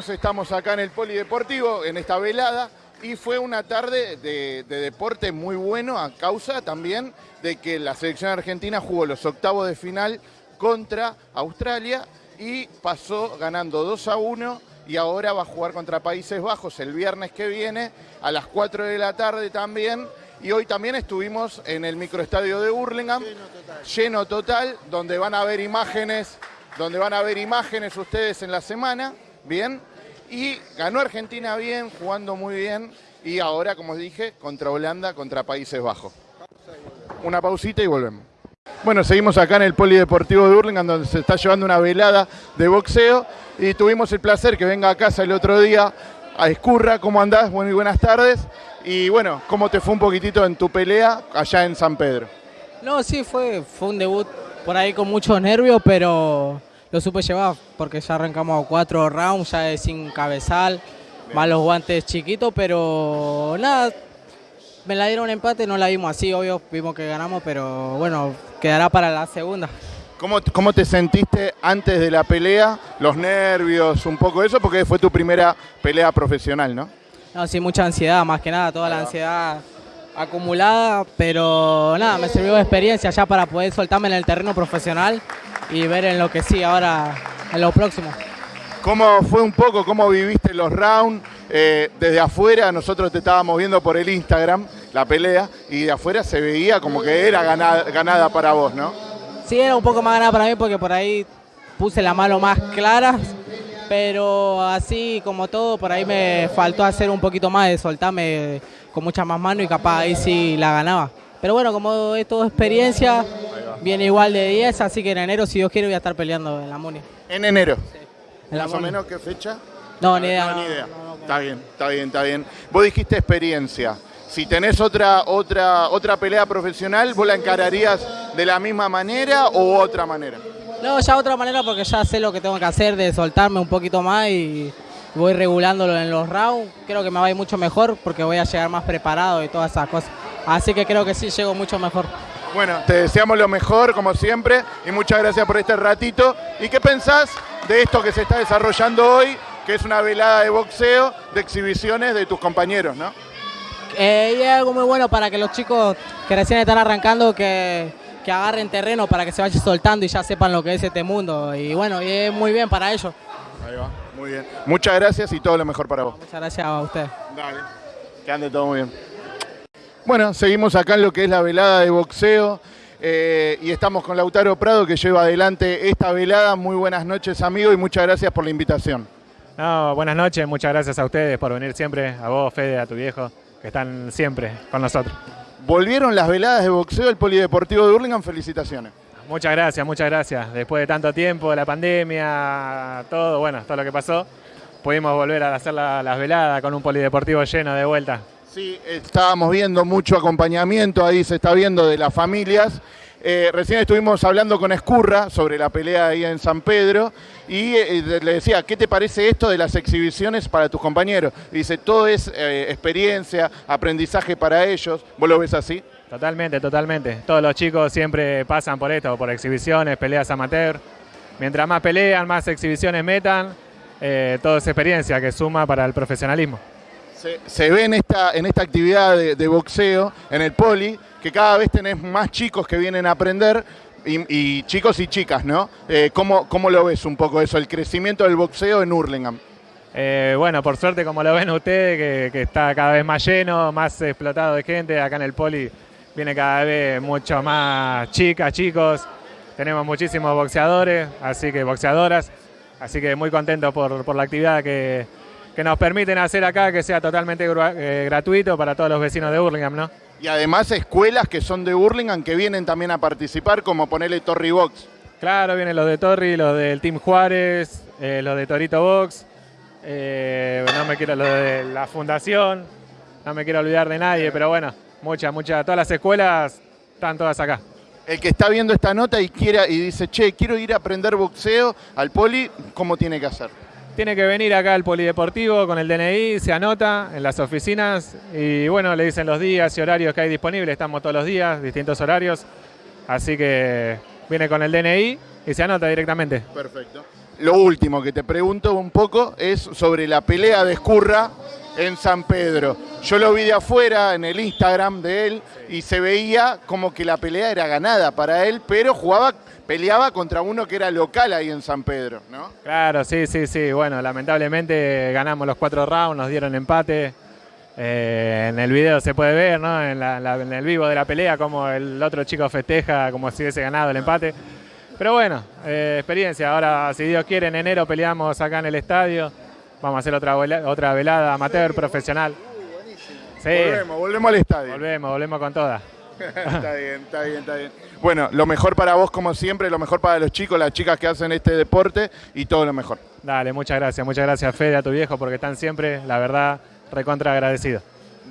estamos acá en el Polideportivo, en esta velada, y fue una tarde de, de, deporte muy bueno a causa también de que la selección argentina jugó los octavos de final contra Australia y pasó ganando 2 a 1 y ahora va a jugar contra Países Bajos el viernes que viene a las 4 de la tarde también. Y hoy también estuvimos en el microestadio de Burlingame, lleno total. lleno total, donde van a ver imágenes, donde van a ver imágenes ustedes en la semana, bien. Y ganó Argentina bien, jugando muy bien. Y ahora, como dije, contra Holanda, contra Países Bajos. Una pausita y volvemos. Bueno, seguimos acá en el Polideportivo de Burlingame, donde se está llevando una velada de boxeo. Y tuvimos el placer que venga a casa el otro día a Escurra. ¿Cómo andás? Muy buenas tardes. Y bueno, ¿cómo te fue un poquitito en tu pelea allá en San Pedro? No, sí, fue, fue un debut por ahí con muchos nervios, pero lo supe llevar porque ya arrancamos cuatro rounds, ya es sin cabezal, más los guantes chiquitos, pero nada, me la dieron empate, no la vimos así, obvio, vimos que ganamos, pero bueno, quedará para la segunda. ¿Cómo, ¿Cómo, te sentiste antes de la pelea? Los nervios, un poco eso, porque fue tu primera pelea profesional, ¿no? No, sí, mucha ansiedad, más que nada, toda la ansiedad acumulada, pero nada, me sirvió de experiencia ya para poder soltarme en el terreno profesional y ver en lo que sí ahora, en lo próximo. ¿Cómo fue un poco, cómo viviste los rounds? Eh, desde afuera, nosotros te estábamos viendo por el Instagram, la pelea, y de afuera se veía como que era ganada, ganada para vos, ¿no? Sí, era un poco más ganada para mí porque por ahí puse la mano más clara, pero así como todo, por ahí me faltó hacer un poquito más de soltarme con mucha más mano y capaz ahí sí la ganaba. Pero bueno, como es todo experiencia, viene igual de 10, así que en enero, si Dios quiere, voy a estar peleando en la Muni. ¿En enero? Sí. En ¿Más o menos qué fecha? No, ni idea. No, ni idea. está bien, está bien, está bien. Vos dijiste experiencia. Si tenés otra, otra, otra pelea profesional, ¿vos la encararías de la misma manera o otra manera? No, ya otra manera porque ya sé lo que tengo que hacer de soltarme un poquito más y voy regulándolo en los rounds. Creo que me va a ir mucho mejor porque voy a llegar más preparado y todas esas cosas. Así que creo que sí, llego mucho mejor. Bueno, te deseamos lo mejor, como siempre, y muchas gracias por este ratito. ¿Y qué pensás de esto que se está desarrollando hoy, que es una velada de boxeo, de exhibiciones de tus compañeros, no? Eh, y es algo muy bueno para que los chicos que recién están arrancando, que, que agarren terreno para que se vayan soltando y ya sepan lo que es este mundo. Y bueno, y es muy bien para ellos. Ahí va, muy bien. Muchas gracias y todo lo mejor para vos. Muchas gracias a usted. Dale, que ande todo muy bien. Bueno, seguimos acá en lo que es la velada de boxeo eh, y estamos con Lautaro Prado que lleva adelante esta velada. Muy buenas noches, amigo, y muchas gracias por la invitación. No, buenas noches, muchas gracias a ustedes por venir siempre, a vos, Fede, a tu viejo, que están siempre con nosotros. Volvieron las veladas de boxeo del Polideportivo de Hurlingham, felicitaciones. Muchas gracias, muchas gracias. Después de tanto tiempo, la pandemia, todo, bueno, todo lo que pasó, pudimos volver a hacer la, las veladas con un polideportivo lleno de vuelta. Sí, estábamos viendo mucho acompañamiento, ahí se está viendo de las familias. Eh, recién estuvimos hablando con Escurra sobre la pelea ahí en San Pedro y eh, le decía, ¿qué te parece esto de las exhibiciones para tus compañeros? Dice, todo es eh, experiencia, aprendizaje para ellos. ¿Vos lo ves así? Totalmente, totalmente. Todos los chicos siempre pasan por esto, por exhibiciones, peleas amateur. Mientras más pelean, más exhibiciones metan, eh, todo es experiencia que suma para el profesionalismo. Se, ve en esta, en esta actividad de, boxeo, en el poli, que cada vez tenés más chicos que vienen a aprender, y, y chicos y chicas, ¿no? Eh, ¿cómo, ¿Cómo lo ves un poco eso, el crecimiento del boxeo en Hurlingham? Eh, bueno, por suerte, como lo ven ustedes, que, que, está cada vez más lleno, más explotado de gente, acá en el poli viene cada vez mucho más chicas, chicos, tenemos muchísimos boxeadores, así que boxeadoras, así que muy contento por, por la actividad que, que nos permiten hacer acá, que sea totalmente eh, gratuito para todos los vecinos de Burlingame, ¿no? Y además escuelas que son de Burlingame que vienen también a participar, como ponerle Torri Box. Claro, vienen los de Torri, los del Team Juárez, eh, los de Torito Box, eh, no me quiero, los de la fundación, no me quiero olvidar de nadie, pero bueno, muchas, muchas, todas las escuelas están todas acá. El que está viendo esta nota y quiera y dice, che, quiero ir a aprender boxeo al poli, ¿cómo tiene que hacer? Tiene que venir acá al polideportivo con el DNI, se anota en las oficinas y bueno, le dicen los días y horarios que hay disponibles, estamos todos los días, distintos horarios, así que viene con el DNI y se anota directamente. Perfecto. lo último que te pregunto un poco es sobre la pelea de Escurra en San Pedro. Yo lo vi de afuera en el Instagram de él y se veía como que la pelea era ganada para él, pero jugaba, peleaba contra uno que era local ahí en San Pedro, ¿no? Claro, sí, sí, sí. Bueno, lamentablemente ganamos los cuatro rounds, nos dieron empate. Eh, en el video se puede ver, ¿no? En, el vivo de la pelea, como el otro chico festeja como si hubiese ganado el empate. Pero bueno, eh, experiencia. Ahora, si Dios quiere, en enero peleamos acá en el estadio. Vamos a hacer otra, vela- otra velada amateur, profesional. Sí, Volvemos, volvemos al estadio. volvemos, volvemos con todas. está bien, está bien, está bien. Bueno, lo mejor para vos como siempre, lo mejor para los chicos, las chicas que hacen este deporte y todo lo mejor. Dale, muchas gracias. Muchas gracias, Fede, a tu viejo, porque están siempre, la verdad, recontra agradecidos.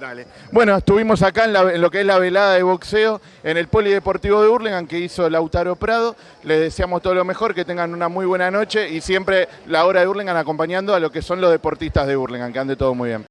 Dale. Bueno, estuvimos acá en, la- en lo que es la velada de boxeo en el Polideportivo de Hurlingham que hizo Lautaro Prado. Les deseamos todo lo mejor, que tengan una muy buena noche y siempre la hora de Hurlingham acompañando a lo que son los deportistas de Hurlingham, que ande todo muy bien.